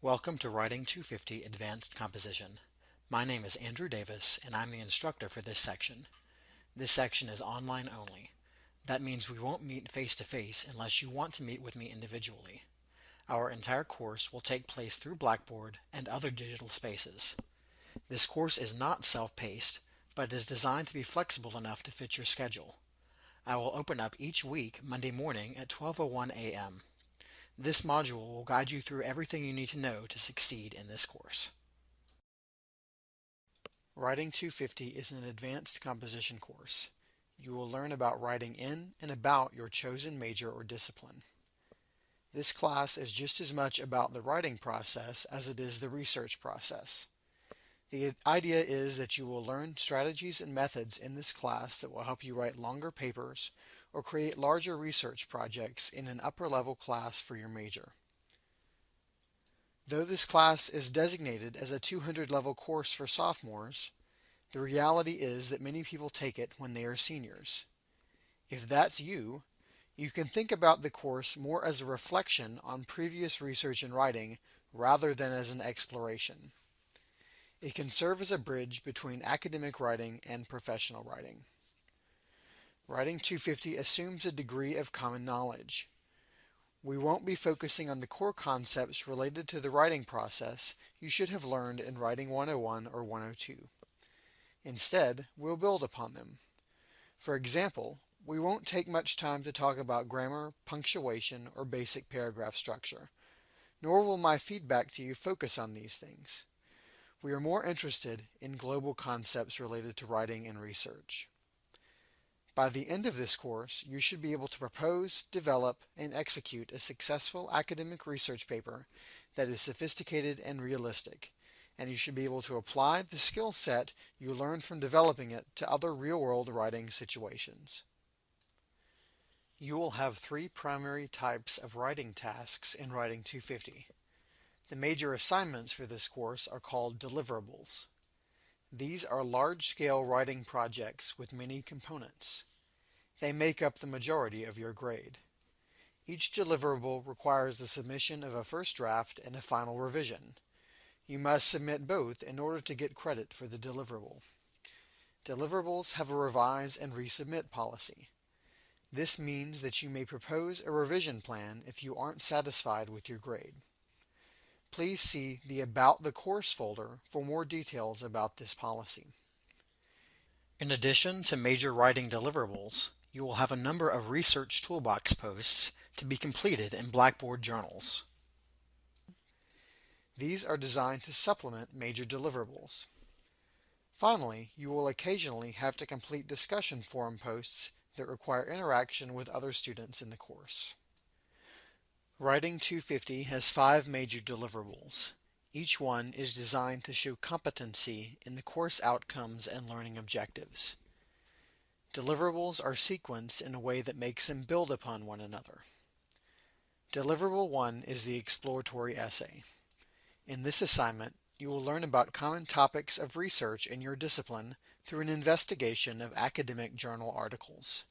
Welcome to Writing 250 Advanced Composition. My name is Andrew Davis and I'm the instructor for this section. This section is online only. That means we won't meet face to face unless you want to meet with me individually. Our entire course will take place through Blackboard and other digital spaces. This course is not self-paced, but is designed to be flexible enough to fit your schedule. I will open up each week Monday morning at 12.01 a.m. This module will guide you through everything you need to know to succeed in this course. Writing 250 is an advanced composition course. You will learn about writing in and about your chosen major or discipline. This class is just as much about the writing process as it is the research process. The idea is that you will learn strategies and methods in this class that will help you write longer papers or create larger research projects in an upper level class for your major. Though this class is designated as a 200 level course for sophomores, the reality is that many people take it when they are seniors. If that's you, you can think about the course more as a reflection on previous research and writing rather than as an exploration. It can serve as a bridge between academic writing and professional writing. Writing 250 assumes a degree of common knowledge. We won't be focusing on the core concepts related to the writing process you should have learned in Writing 101 or 102. Instead, we'll build upon them. For example, we won't take much time to talk about grammar, punctuation, or basic paragraph structure, nor will my feedback to you focus on these things. We are more interested in global concepts related to writing and research. By the end of this course, you should be able to propose, develop, and execute a successful academic research paper that is sophisticated and realistic, and you should be able to apply the skill set you learned from developing it to other real-world writing situations. You will have three primary types of writing tasks in Writing 250. The major assignments for this course are called deliverables. These are large-scale writing projects with many components. They make up the majority of your grade. Each deliverable requires the submission of a first draft and a final revision. You must submit both in order to get credit for the deliverable. Deliverables have a revise and resubmit policy. This means that you may propose a revision plan if you aren't satisfied with your grade. Please see the About the Course folder for more details about this policy. In addition to major writing deliverables, you will have a number of research toolbox posts to be completed in Blackboard journals. These are designed to supplement major deliverables. Finally, you will occasionally have to complete discussion forum posts that require interaction with other students in the course. Writing 250 has five major deliverables. Each one is designed to show competency in the course outcomes and learning objectives. Deliverables are sequenced in a way that makes them build upon one another. Deliverable 1 is the exploratory essay. In this assignment, you will learn about common topics of research in your discipline through an investigation of academic journal articles.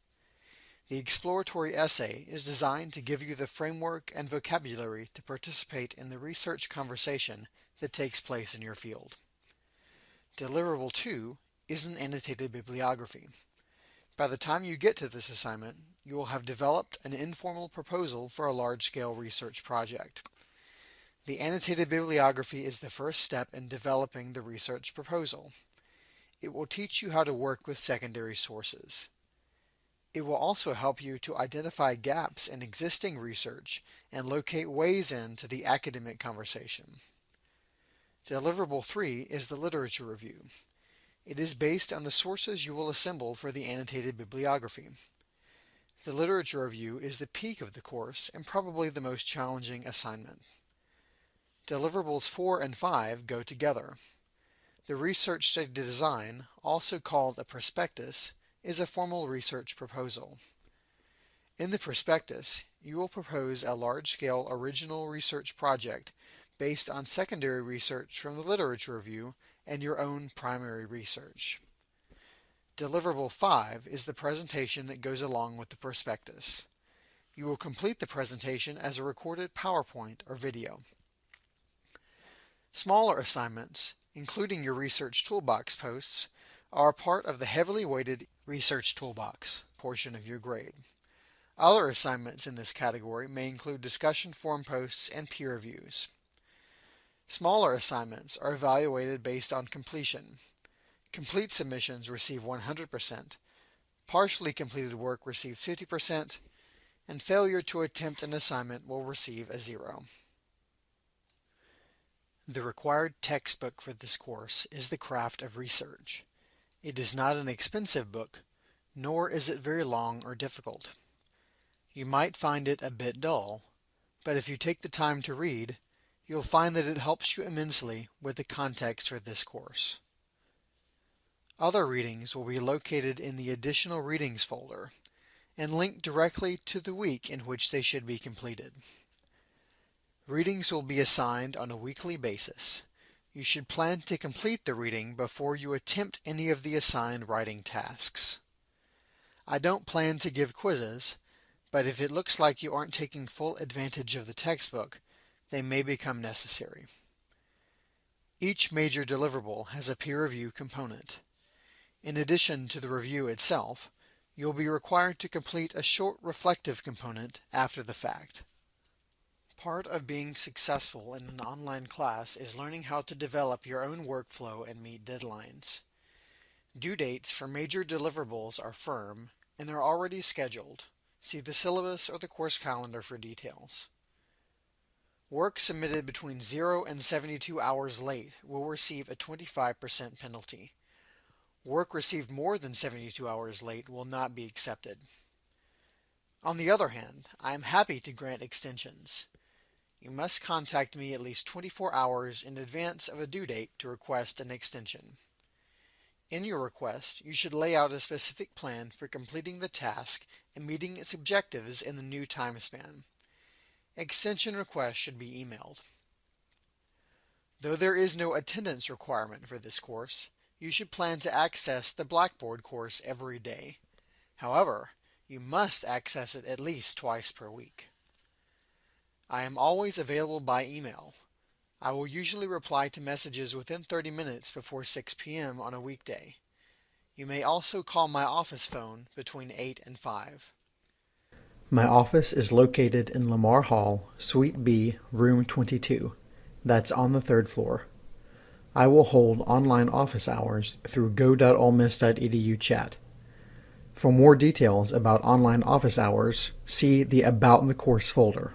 The exploratory essay is designed to give you the framework and vocabulary to participate in the research conversation that takes place in your field. Deliverable 2 is an annotated bibliography. By the time you get to this assignment, you will have developed an informal proposal for a large-scale research project. The annotated bibliography is the first step in developing the research proposal. It will teach you how to work with secondary sources. It will also help you to identify gaps in existing research and locate ways into the academic conversation. Deliverable 3 is the literature review. It is based on the sources you will assemble for the annotated bibliography. The literature review is the peak of the course and probably the most challenging assignment. Deliverables 4 and 5 go together. The research study design, also called a prospectus, is a formal research proposal. In the prospectus, you will propose a large-scale original research project based on secondary research from the literature review and your own primary research. Deliverable 5 is the presentation that goes along with the prospectus. You will complete the presentation as a recorded PowerPoint or video. Smaller assignments, including your Research Toolbox posts, are part of the heavily weighted Research Toolbox portion of your grade. Other assignments in this category may include discussion forum posts and peer reviews. Smaller assignments are evaluated based on completion. Complete submissions receive 100%, partially completed work receives 50%, and failure to attempt an assignment will receive a zero. The required textbook for this course is The Craft of Research. It is not an expensive book, nor is it very long or difficult. You might find it a bit dull, but if you take the time to read, you'll find that it helps you immensely with the context for this course. Other readings will be located in the Additional Readings folder and linked directly to the week in which they should be completed. Readings will be assigned on a weekly basis. You should plan to complete the reading before you attempt any of the assigned writing tasks. I don't plan to give quizzes, but if it looks like you aren't taking full advantage of the textbook, they may become necessary. Each major deliverable has a peer review component. In addition to the review itself, you'll be required to complete a short reflective component after the fact. Part of being successful in an online class is learning how to develop your own workflow and meet deadlines. Due dates for major deliverables are firm and are already scheduled. See the syllabus or the course calendar for details. Work submitted between 0 and 72 hours late will receive a 25% penalty. Work received more than 72 hours late will not be accepted. On the other hand, I am happy to grant extensions. You must contact me at least 24 hours in advance of a due date to request an extension. In your request, you should lay out a specific plan for completing the task and meeting its objectives in the new time span. Extension requests should be emailed. Though there is no attendance requirement for this course, you should plan to access the Blackboard course every day. However, you must access it at least twice per week. I am always available by email. I will usually reply to messages within 30 minutes before 6 p.m. on a weekday. You may also call my office phone between 8 and 5. My office is located in Lamar Hall, Suite B, Room 22. That's on the third floor. I will hold online office hours through go.olemiss.edu chat. For more details about online office hours, see the About in the Course folder.